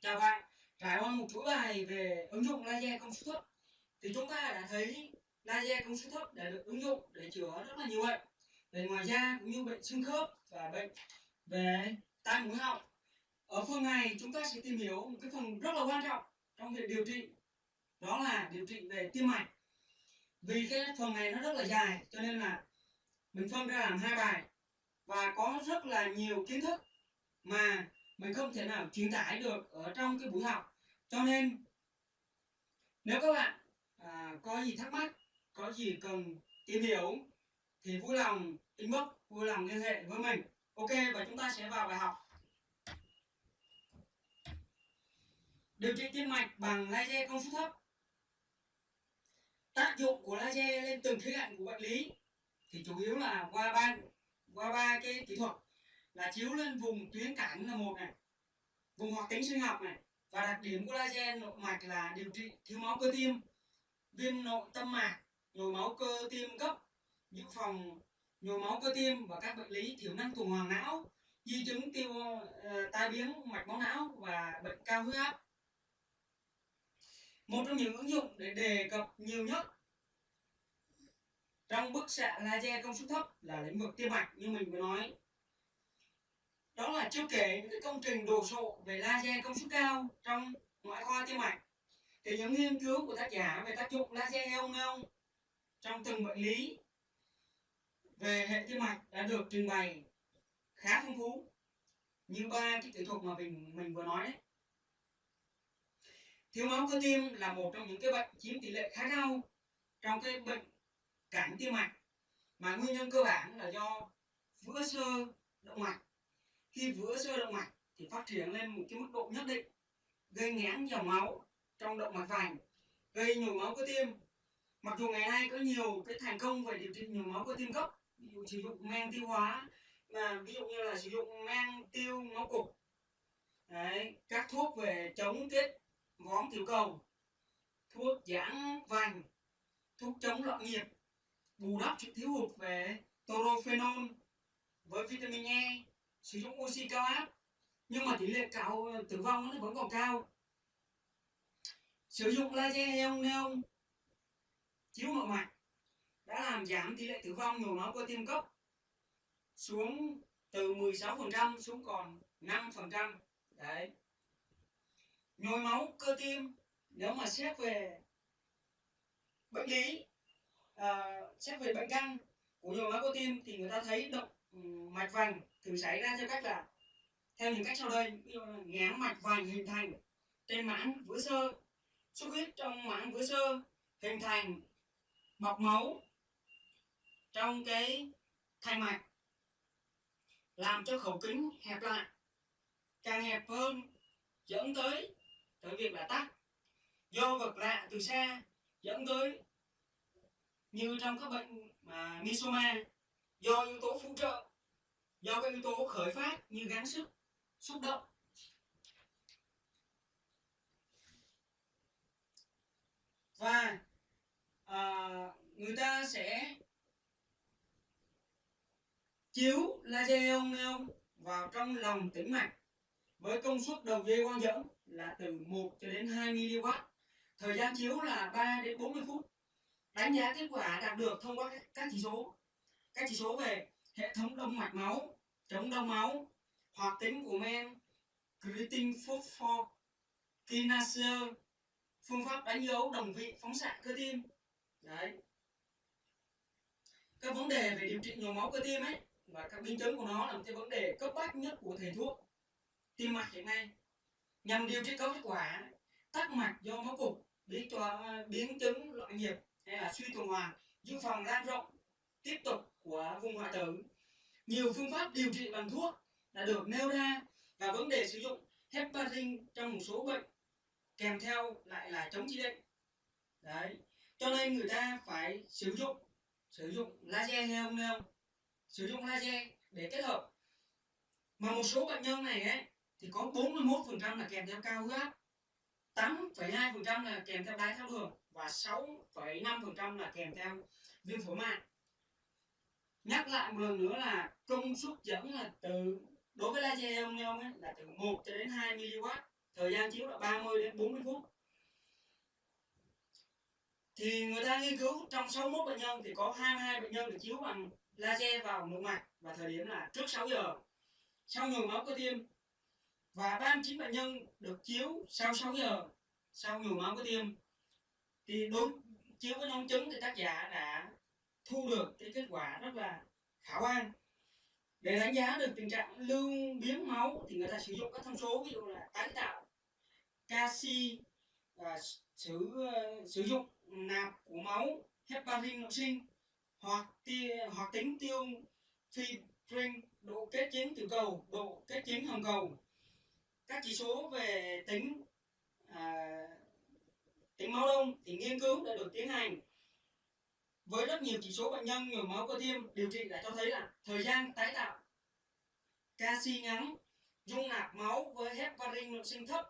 Chào bạn, trải qua một chuỗi bài về ứng dụng laser công suất thấp thì chúng ta đã thấy laser công suất thấp đã được ứng dụng để chữa rất là nhiều bệnh về ngoài da cũng như bệnh xương khớp và bệnh về tai mũi họng. Ở phần này chúng ta sẽ tìm hiểu một cái phần rất là quan trọng trong việc điều trị đó là điều trị về tim mạch. Vì cái phần này nó rất là dài cho nên là mình phân ra làm hai bài và có rất là nhiều kiến thức mà mình không thể nào truyền tải được ở trong cái buổi học. Cho nên nếu các bạn à, có gì thắc mắc có gì cần tìm hiểu thì vui lòng inbox vui lòng liên hệ với mình. Ok và chúng ta sẽ vào bài học. Điều trị tim mạch bằng laser công suất thấp. Tác dụng của laser lên từng khía cạnh của bệnh lý thì chủ yếu là qua ba qua ba cái kỹ thuật là chiếu lên vùng tuyến cảnh là một này vùng hoạt tính sinh học này và đặc điểm của laser nội mạch là điều trị thiếu máu cơ tim viêm nội tâm mạc nhồi máu cơ tim cấp dự phòng nhồi máu cơ tim và các bệnh lý thiểu năng tuần hoàn não di chứng tiêu uh, tai biến mạch máu não và bệnh cao huyết áp. Một trong những ứng dụng để đề cập nhiều nhất trong bức xạ laser công suất thấp là lĩnh vực tim mạch như mình vừa nói đó chưa kể những cái công trình đồ sộ về laser công suất cao trong ngoại khoa tim mạch. Thì những nghiên cứu của tác giả về tác dụng laser ion neon trong từng bệnh lý về hệ tim mạch đã được trình bày khá phong phú, như ba cái kỹ thuật mà mình mình vừa nói đấy. Thiếu máu cơ tim là một trong những cái bệnh chiếm tỷ lệ khá cao trong cái bệnh cảnh tim mạch, mà nguyên nhân cơ bản là do vữa sơ động mạch khi vữa sơ động mạch thì phát triển lên một cái mức độ nhất định gây nghẽn dòng máu trong động mạch vành gây nhồi máu cơ tim. Mặc dù ngày nay có nhiều cái thành công về điều trị nhồi máu cơ tim cấp ví dụ sử dụng men tiêu hóa mà ví dụ như là sử dụng men tiêu máu cục Đấy, các thuốc về chống tiết vón tiểu cầu thuốc giãn vành thuốc chống loạn nhịp bù đắp sự thiếu hụt về torophenol với vitamin E sử dụng oxy cao áp nhưng mà tỷ lệ cao ờ, tử vong nó vẫn còn cao. Sử dụng laser ion neon chiếu nội mạch đã làm giảm tỷ lệ tử vong nhồi máu cơ tim cấp xuống từ 16% xuống còn 5% đấy. Nhồi máu cơ tim nếu mà xét về bệnh lý à, xét về bệnh căn của nhồi máu cơ tim thì người ta thấy động Ừ, mạch vành thường xảy ra theo cách là, theo những cách sau đây. Ví dụ là mạch vành hình thành trên mãn vữa sơ, xuất huyết trong mãn vữa sơ hình thành bọc máu trong cái thành mạch, làm cho khẩu kính hẹp lại, càng hẹp hơn, dẫn tới tới việc là tắc. Do vật lạ từ xa dẫn tới, như trong các bệnh mà misoma do yếu tố phụ trợ do các yếu tố khởi phát như gắng sức xúc động và à, người ta sẽ chiếu laser ion neon vào trong lòng tĩnh mạch với công suất đầu dây quang dẫn là từ 1 cho đến 2 mW. Thời gian chiếu là 3 đến 40 phút. Đánh giá kết quả đạt được thông qua các chỉ số. Các chỉ số về hệ thống đông mạch máu, chống đông máu, hoạt tính của men, creatine phosphor, kinase, phương pháp đánh dấu đồng vị phóng xạ cơ tim. Đấy. Các vấn đề về điều trị nhồi máu cơ tim ấy và các biến chứng của nó là một cái vấn đề cấp bách nhất của thầy thuốc tim mạch hiện nay nhằm điều trị có kết quả tắc mạch do máu cục biến cho à, biến chứng loạn nhịp hay là suy tuần hoàn dự phòng lan rộng tiếp tục của vùng hoại tử. Nhiều phương pháp điều trị bằng thuốc đã được nêu ra và vấn đề sử dụng heparin trong một số bệnh kèm theo lại là chống chỉ định. Đấy cho nên người ta phải sử dụng sử dụng laser hay không không? Sử dụng laser để kết hợp. Mà một số bệnh nhân này ấy thì có 41% là kèm theo cao huyết áp 8,2% là kèm theo đái tháo đường và 6,5% là kèm theo viêm phổi mạn nhắc lại một lần nữa là công suất dẫn là từ đối với laser ông nhông ấy, là từ 1 cho đến 2 mW thời gian chiếu là 30 đến 40 phút. Thì người ta nghiên cứu trong 61 bệnh nhân thì có 22 bệnh nhân được chiếu bằng laser vào nội mạch và thời điểm là trước 6 giờ. Sau nhồi máu cơ tim và 39 bệnh nhân được chiếu sau 6 giờ sau nhồi máu cơ tim thì đối chiếu với nhóm chứng thì tác giả đã thu được cái kết quả rất là khả quan. Để đánh giá được tình trạng lưu biến máu thì người ta sử dụng các thông số ví dụ là tái tạo canxi và sử uh, sử dụng nạp của máu heparin nội sinh hoặc tia, hoặc tính tiêu fibrin độ kết dính tiểu cầu độ kết dính hồng cầu. Các chỉ số về tính à, tính máu đông thì nghiên cứu đã được tiến hành với rất nhiều chỉ số bệnh nhân nhồi máu cơ tim, điều trị đã cho thấy là thời gian tái tạo, canxi ngắn, dung nạp máu với heparin nội sinh thấp,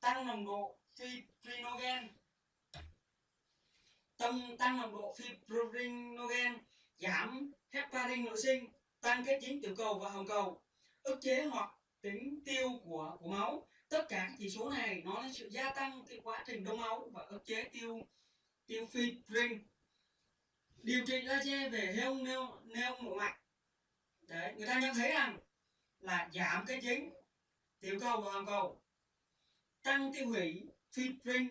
tăng nồng độ fibrinogen tăng tăng nồng độ fibrinogen, giảm heparin nội sinh, tăng kết dính tiểu cầu và hồng cầu, ức chế hoặc tính tiêu của của máu. Tất cả các chỉ số này, nó là sự gia tăng cái quá trình đông máu và ức chế tiêu tiêu fibrin điều trị laser về heo, neo neo nội mạch. Đấy, người ta nhận thấy rằng là giảm cái chính tiểu cầu và hồng cầu, tăng tiêu hủy fibrin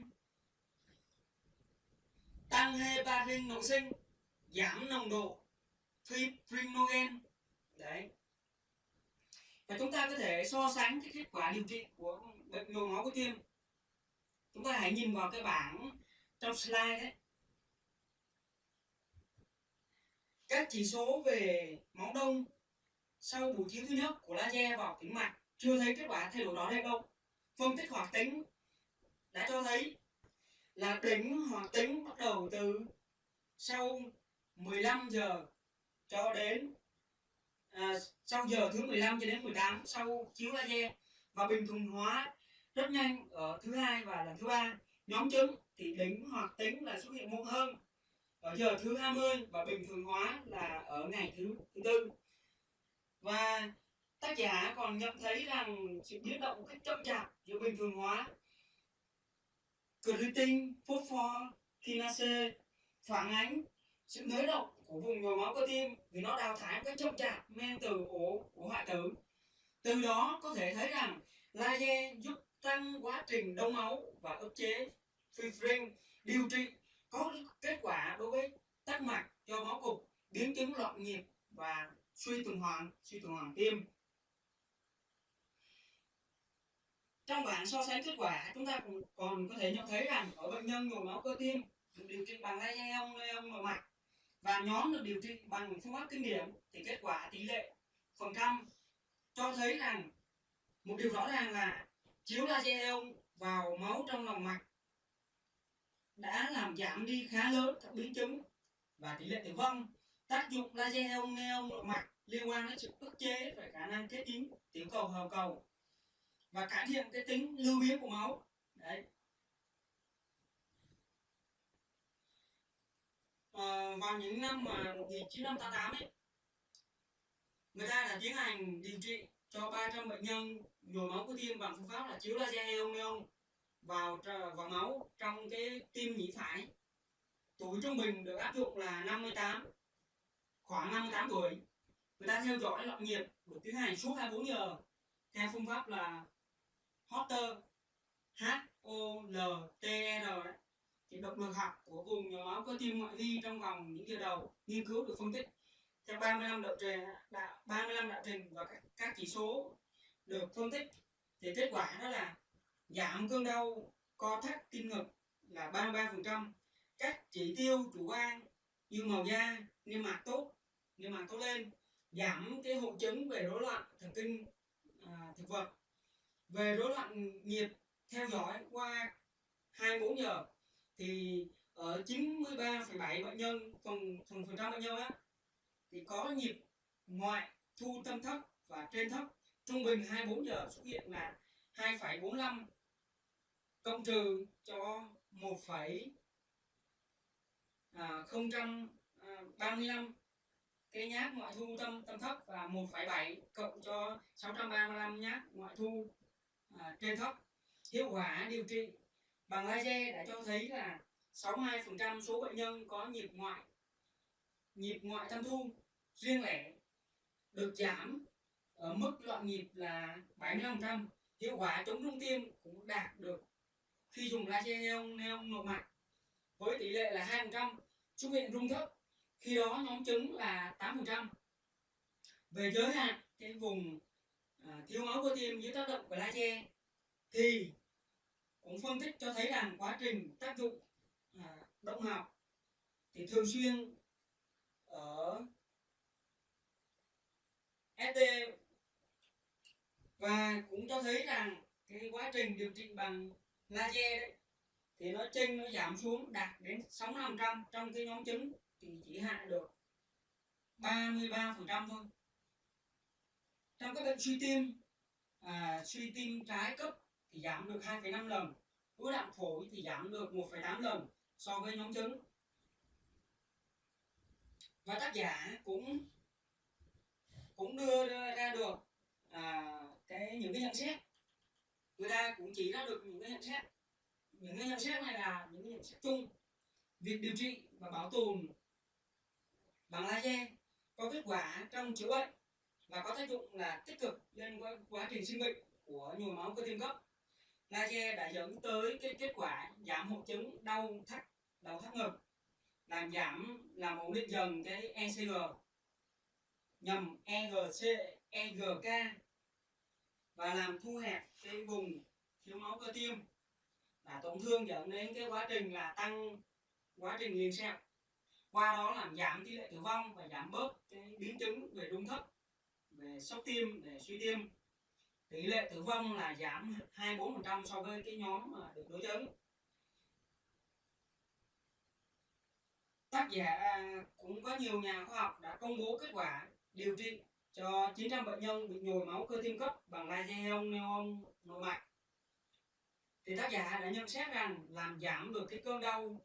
tăng heparin nội sinh, giảm nồng độ fibrinogen đấy. Và chúng ta có thể so sánh cái kết quả điều trị của bệnh nhồi máu cơ tim. Chúng ta hãy nhìn vào cái bảng trong slide đấy các chỉ số về máu đông sau buổi chiếu thứ nhất của laser vào tĩnh mạch. Chưa thấy kết quả thay đổi đó hay đâu phân tích hoạt tính đã cho thấy là đỉnh hoạt tính bắt đầu từ sau 15 giờ cho đến à, sau giờ thứ 15 cho đến 18 sau chiếu laser. Và bình thường hóa rất nhanh ở thứ hai và lần thứ ba. Nhóm chứng thì đỉnh hoạt tính là xuất hiện muộn hơn ở giờ thứ 20 và bình thường hóa là ở ngày thứ thứ tư. Và tác giả còn nhận thấy rằng sự biến động cách chậm chạp giữa bình thường hóa creatine phosphor kinase, phản ánh sự nới động của vùng nhồi máu cơ tim vì nó đào thải một cách chậm chạp men từ ổ của hoại tử. Từ đó có thể thấy rằng laser giúp tăng quá trình đông máu và ức chế fibrin điều trị có kết quả đối với tắc mạch do máu cục, biến chứng loạn nhịp và suy tuần hoàn, suy tuần hoàn tim. Trong bảng so sánh kết quả, chúng ta còn có thể nhận thấy rằng ở bệnh nhân nhồi máu cơ tim, được điều trị bằng laser ông ông nội mạch và nhóm được điều trị bằng phương pháp kinh điển thì kết quả tỷ lệ phần trăm cho thấy rằng một điều rõ ràng là chiếu laser ông vào máu trong lòng mạch đã làm giảm đi khá lớn các biến chứng và tỷ lệ tử vong tác dụng laser heo neon nội mạch liên quan đến sự ức chế về khả năng kết dính tiểu cầu hầu cầu. Và cải thiện cái tính lưu biến của máu. Đấy. À, vào những năm mà 1988 ấy người ta đã tiến hành điều trị cho 300 bệnh nhân nhồi máu cơ tim bằng phương pháp là chiếu laser heo neon vào vào máu trong cái tim nhĩ phải. Tuổi trung bình được áp dụng là 58 khoảng 58 tuổi. Người ta theo dõi loạn nhịp được tiến hành suốt 24 giờ theo phương pháp là Holter H O L T R đấy. Thì động lực học của vùng nhồi máu cơ tim ngoại vi trong vòng những giờ đầu nghiên cứu được phân tích theo 35 đạo trình 35 đạo trình và các, các chỉ số được phân tích. Thì kết quả đó là giảm cơn đau co thắt tim ngực là 33% các chỉ tiêu chủ quan như màu da niêm mạc tốt niêm mạc tốt lên giảm cái hội chứng về rối loạn thần kinh à, thực vật. Về rối loạn nhịp theo dõi qua 24 giờ thì ở 93,7 bệnh nhân phần phần phần trăm bệnh nhân á thì có nhịp ngoại thu tâm thấp và trên thấp. Trung bình 24 giờ xuất hiện là 2,45 cộng trừ cho 1, à, 035 à, cái nhát ngoại thu tâm tâm thấp và 1,7 cộng cho 635 nhát ngoại thu à, trên thấp hiệu quả điều trị bằng laser đã cho thấy là 62% số bệnh nhân có nhịp ngoại nhịp ngoại tâm thu riêng lẻ được giảm ở mức loạn nhịp là 75%. Hiệu quả chống rung tim cũng đạt được khi dùng laser neon, neon nội mạch với tỷ lệ là 2% xuất hiện rung thấp khi đó nhóm chứng là 8% về giới hạn cái vùng à, thiếu máu cơ tim dưới tác động của laser thì cũng phân tích cho thấy rằng quá trình tác dụng à, động học thì thường xuyên ở ST và cũng cho thấy rằng cái quá trình điều trị bằng laser đấy. Thì nó chênh nó giảm xuống đạt đến 65% trong cái nhóm trứng thì chỉ hạ được 33% thôi. Trong các bệnh suy tim à, suy tim trái cấp thì giảm được 2,5 lần. Ứ đạm phổi thì giảm được 1,8 lần so với nhóm trứng. Và tác giả cũng cũng đưa ra được à, cái những cái nhận xét người ta cũng chỉ ra được những cái nhận xét. Những cái nhận xét này là những cái nhận xét chung. Việc điều trị và bảo tồn bằng laser có kết quả trong chữa bệnh và có tác dụng là tích cực lên quá, trình sinh bệnh của nhồi máu cơ tim cấp. Laser đã dẫn tới cái kết quả giảm hội chứng đau thắt đầu thắt ngực làm giảm làm ổn định dần cái ECG nhằm EGC EGK và làm thu hẹp cái vùng thiếu máu cơ tim. Và tổn thương dẫn đến cái quá trình là tăng quá trình liền sẹo qua đó làm giảm tỷ lệ tử vong và giảm bớt cái biến chứng về rung thấp, về sốc tim, về suy tim. Tỷ lệ tử vong là giảm 24% so với cái nhóm mà được đối chứng tác giả à, cũng có nhiều nhà khoa học đã công bố kết quả điều trị cho 900 bệnh nhân bị nhồi máu cơ tim cấp bằng laser neon nội mạch. Thì tác giả đã nhận xét rằng làm giảm được cái cơn đau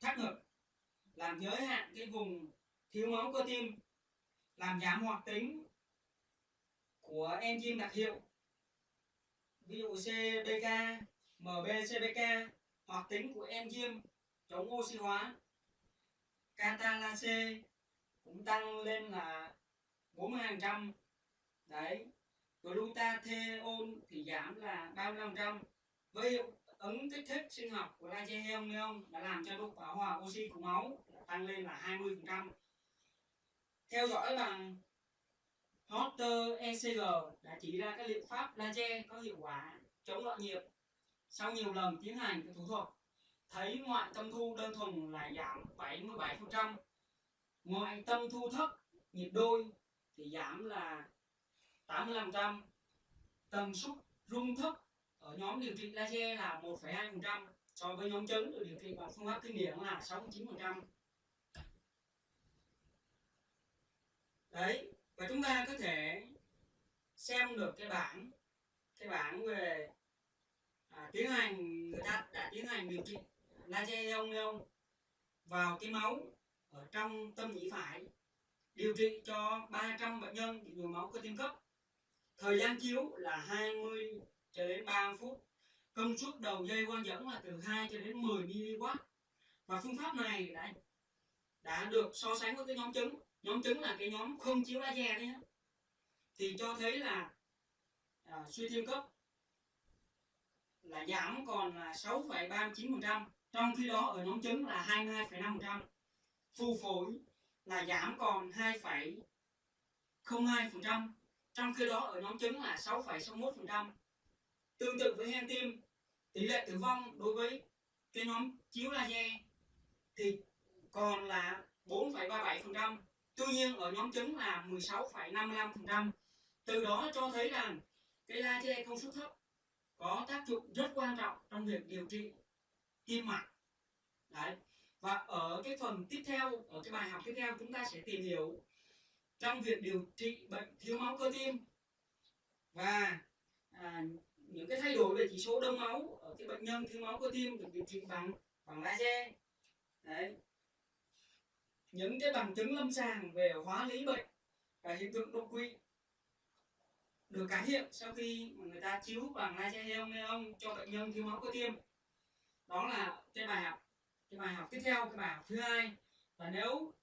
thắt ngực làm giới hạn cái vùng thiếu máu cơ tim làm giảm hoạt tính của enzyme đặc hiệu ví dụ CBK, MBCBK hoạt tính của enzyme chống oxy hóa catalase cũng tăng lên là 42% đấy. Glutathione thì giảm là 35% với hiệu ứng kích thích sinh học của laser neon đã làm cho độ bão hòa oxy của máu tăng lên là 20% theo dõi bằng Hotter ECG đã chỉ ra các liệu pháp laser có hiệu quả chống loạn nhịp sau nhiều lần tiến hành thủ thuật. Thấy ngoại tâm thu đơn thuần là giảm 77% ngoại tâm thu thấp, nhịp đôi thì giảm là 85% tần suất rung thấp ở nhóm điều trị laser là 1,2% so với nhóm chấn được điều trị bằng phương pháp kinh điển là 69% đấy và chúng ta có thể xem được cái bảng cái bảng về à, tiến hành người ta đã tiến hành điều trị laser ông vào cái máu ở trong tâm nhĩ phải điều trị cho 300 bệnh nhân bị nhồi máu cơ tim cấp. Thời gian chiếu là 20 cho đến 3 phút. Công suất đầu dây quang dẫn là từ 2 cho đến 10 mW và phương pháp này đã đã được so sánh với cái nhóm trứng. Nhóm trứng là cái nhóm không chiếu laser đấy nhé thì cho thấy là à, suy tim cấp là giảm còn là 6,39% trong khi đó ở nhóm trứng là 22,5% phù phổi là giảm còn 2,02% trong khi đó ở nhóm trứng là 6,61% tương tự với hen tim tỷ lệ tử vong đối với cái nhóm chiếu laser thì còn là 4,37% tuy nhiên ở nhóm trứng là 16,55% từ đó cho thấy rằng cái laser công suất thấp có tác dụng rất quan trọng trong việc điều trị tim mạch. Đấy và ở cái phần tiếp theo ở cái bài học tiếp theo chúng ta sẽ tìm hiểu trong việc điều trị bệnh thiếu máu cơ tim. Và à, những cái thay đổi về chỉ số đông máu ở cái bệnh nhân thiếu máu cơ tim được điều trị bằng bằng laser. Đấy. Những cái bằng chứng lâm sàng về hóa lý bệnh và hiện tượng đột quỵ được cải thiện sau khi mà người ta chiếu bằng laser ion neon cho bệnh nhân thiếu máu cơ tim. Đó là cái bài học cái bài học tiếp theo, cái bài học thứ hai. Và nếu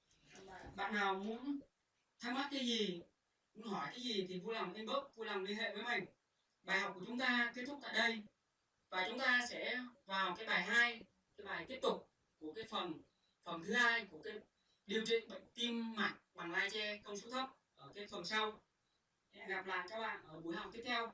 bạn nào muốn thắc mắc cái gì, muốn hỏi cái gì thì vui lòng inbox, vui lòng liên hệ với mình. Bài học của chúng ta kết thúc tại đây. Và chúng ta sẽ vào cái bài hai, cái bài tiếp tục của cái phần phần thứ hai của cái điều trị bệnh tim mạch bằng laser công suất thấp ở cái phần sau. Hẹn gặp lại các bạn ở buổi học tiếp theo.